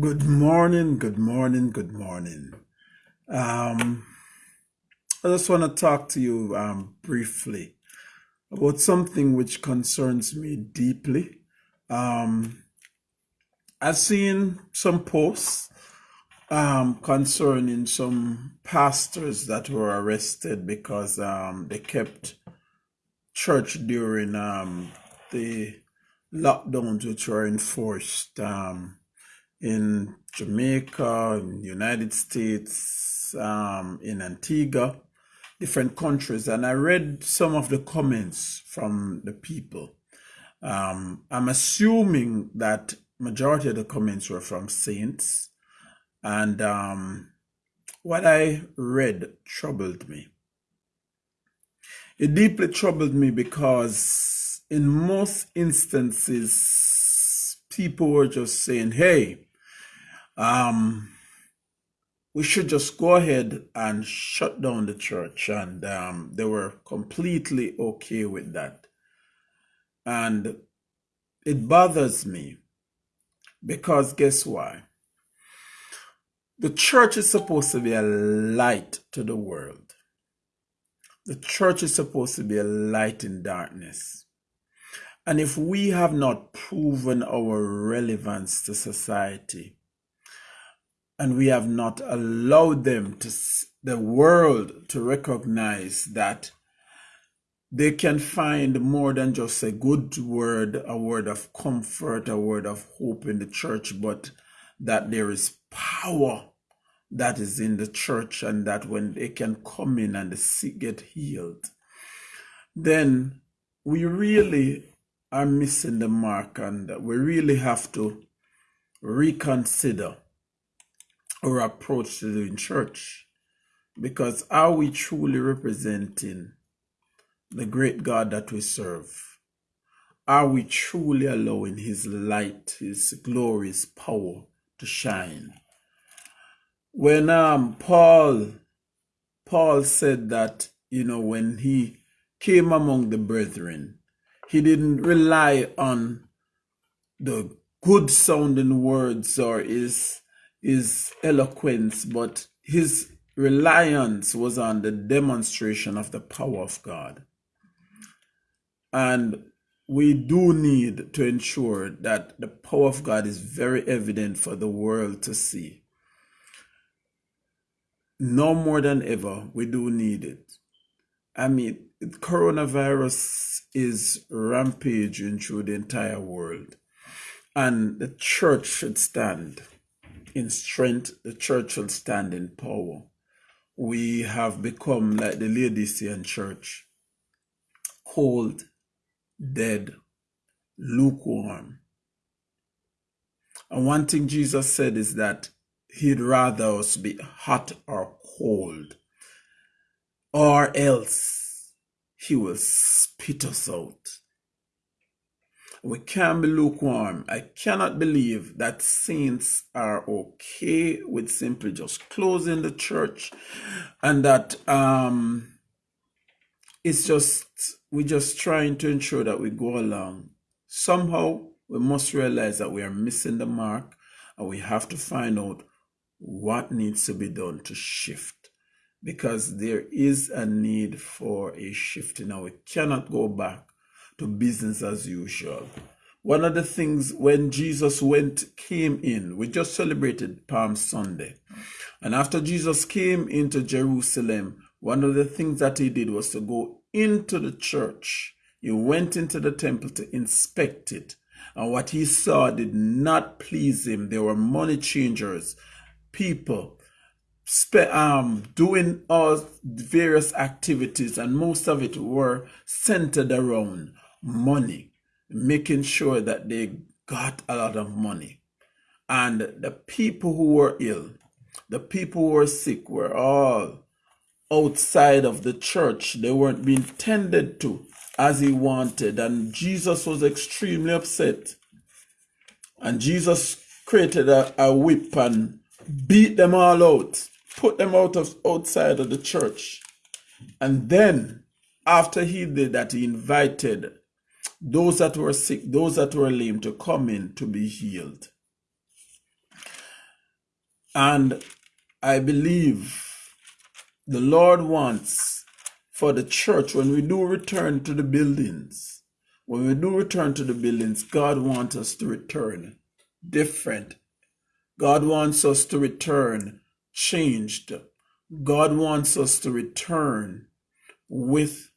Good morning, good morning, good morning. Um, I just want to talk to you um, briefly about something which concerns me deeply. Um, I've seen some posts um, concerning some pastors that were arrested because um, they kept church during um, the lockdowns which were enforced. In Jamaica, in United States, um, in Antigua, different countries, and I read some of the comments from the people. Um, I'm assuming that majority of the comments were from saints, and um, what I read troubled me. It deeply troubled me because in most instances, people were just saying, "Hey." Um, we should just go ahead and shut down the church. And um, they were completely okay with that. And it bothers me because guess why? The church is supposed to be a light to the world. The church is supposed to be a light in darkness. And if we have not proven our relevance to society, and we have not allowed them to the world to recognize that they can find more than just a good word, a word of comfort, a word of hope in the church, but that there is power that is in the church and that when they can come in and get healed, then we really are missing the mark and we really have to reconsider our approach to doing church because are we truly representing the great God that we serve? Are we truly allowing His light, His glory, His power to shine? When um Paul Paul said that, you know, when he came among the brethren, he didn't rely on the good sounding words or his his eloquence, but his reliance was on the demonstration of the power of God. And we do need to ensure that the power of God is very evident for the world to see. No more than ever, we do need it. I mean, coronavirus is rampaging through the entire world, and the church should stand in strength, the church will stand in power. We have become like the Laodicean church, cold, dead, lukewarm. And one thing Jesus said is that he'd rather us be hot or cold, or else he will spit us out. We can't be lukewarm. I cannot believe that saints are okay with simply just closing the church and that um, it's just, we're just trying to ensure that we go along. Somehow, we must realize that we are missing the mark and we have to find out what needs to be done to shift because there is a need for a shift. Now, we cannot go back to business as usual. One of the things when Jesus went, came in, we just celebrated Palm Sunday. And after Jesus came into Jerusalem, one of the things that he did was to go into the church. He went into the temple to inspect it. And what he saw did not please him. There were money changers, people um, doing all various activities, and most of it were centered around money, making sure that they got a lot of money. And the people who were ill, the people who were sick were all outside of the church. They weren't being tended to as he wanted. And Jesus was extremely upset. And Jesus created a, a whip and beat them all out, put them out of outside of the church. And then after he did that, he invited those that were sick, those that were lame to come in to be healed. And I believe the Lord wants for the church when we do return to the buildings, when we do return to the buildings, God wants us to return different. God wants us to return changed. God wants us to return with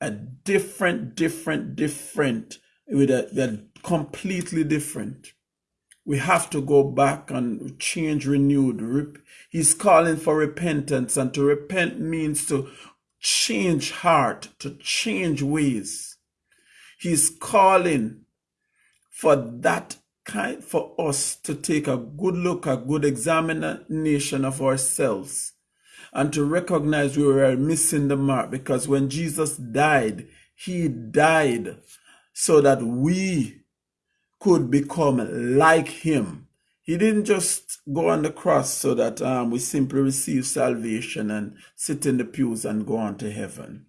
a different, different, different, with a, a completely different. We have to go back and change, renewed. He's calling for repentance, and to repent means to change heart, to change ways. He's calling for that kind for us to take a good look, a good examination of ourselves and to recognize we were missing the mark because when Jesus died, he died so that we could become like him. He didn't just go on the cross so that um, we simply receive salvation and sit in the pews and go on to heaven.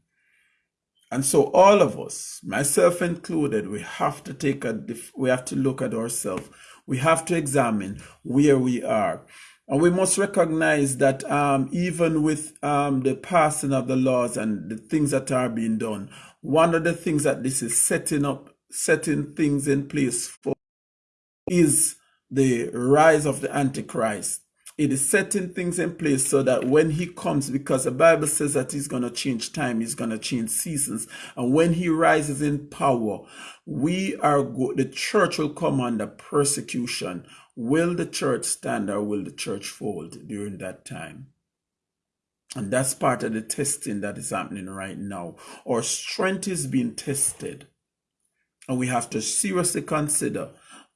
And so all of us, myself included, we have to take a we have to look at ourselves. We have to examine where we are. And we must recognize that um, even with um, the passing of the laws and the things that are being done, one of the things that this is setting up, setting things in place for is the rise of the Antichrist. It is setting things in place so that when he comes, because the Bible says that he's going to change time, he's going to change seasons. And when he rises in power, we are, go- the church will come under persecution Will the church stand or will the church fold during that time? And that's part of the testing that is happening right now. Our strength is being tested. And we have to seriously consider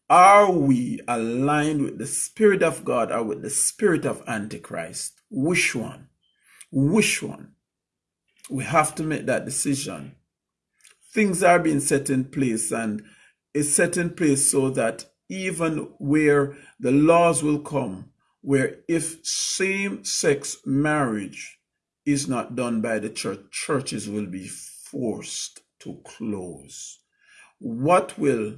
are we aligned with the Spirit of God or with the Spirit of Antichrist? Which one? Which one? We have to make that decision. Things are being set in place, and it's set in place so that even where the laws will come, where if same sex marriage is not done by the church, churches will be forced to close. What will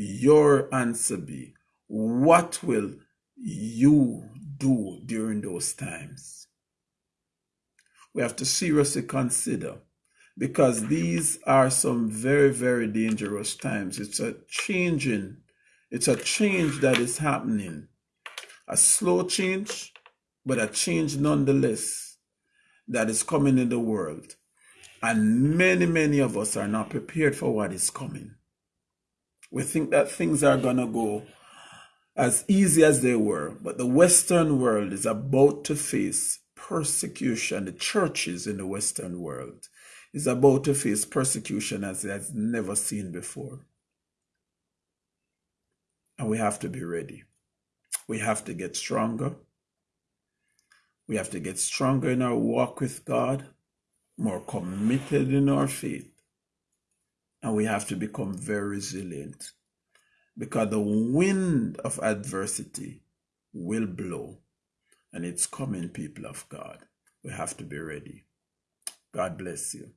your answer be? What will you do during those times? We have to seriously consider because these are some very, very dangerous times. It's a changing it's a change that is happening. A slow change, but a change nonetheless that is coming in the world. And many, many of us are not prepared for what is coming. We think that things are going to go as easy as they were, but the Western world is about to face persecution. The churches in the Western world is about to face persecution as it has never seen before. And we have to be ready. We have to get stronger. We have to get stronger in our walk with God, more committed in our faith. And we have to become very resilient because the wind of adversity will blow and it's coming, people of God. We have to be ready. God bless you.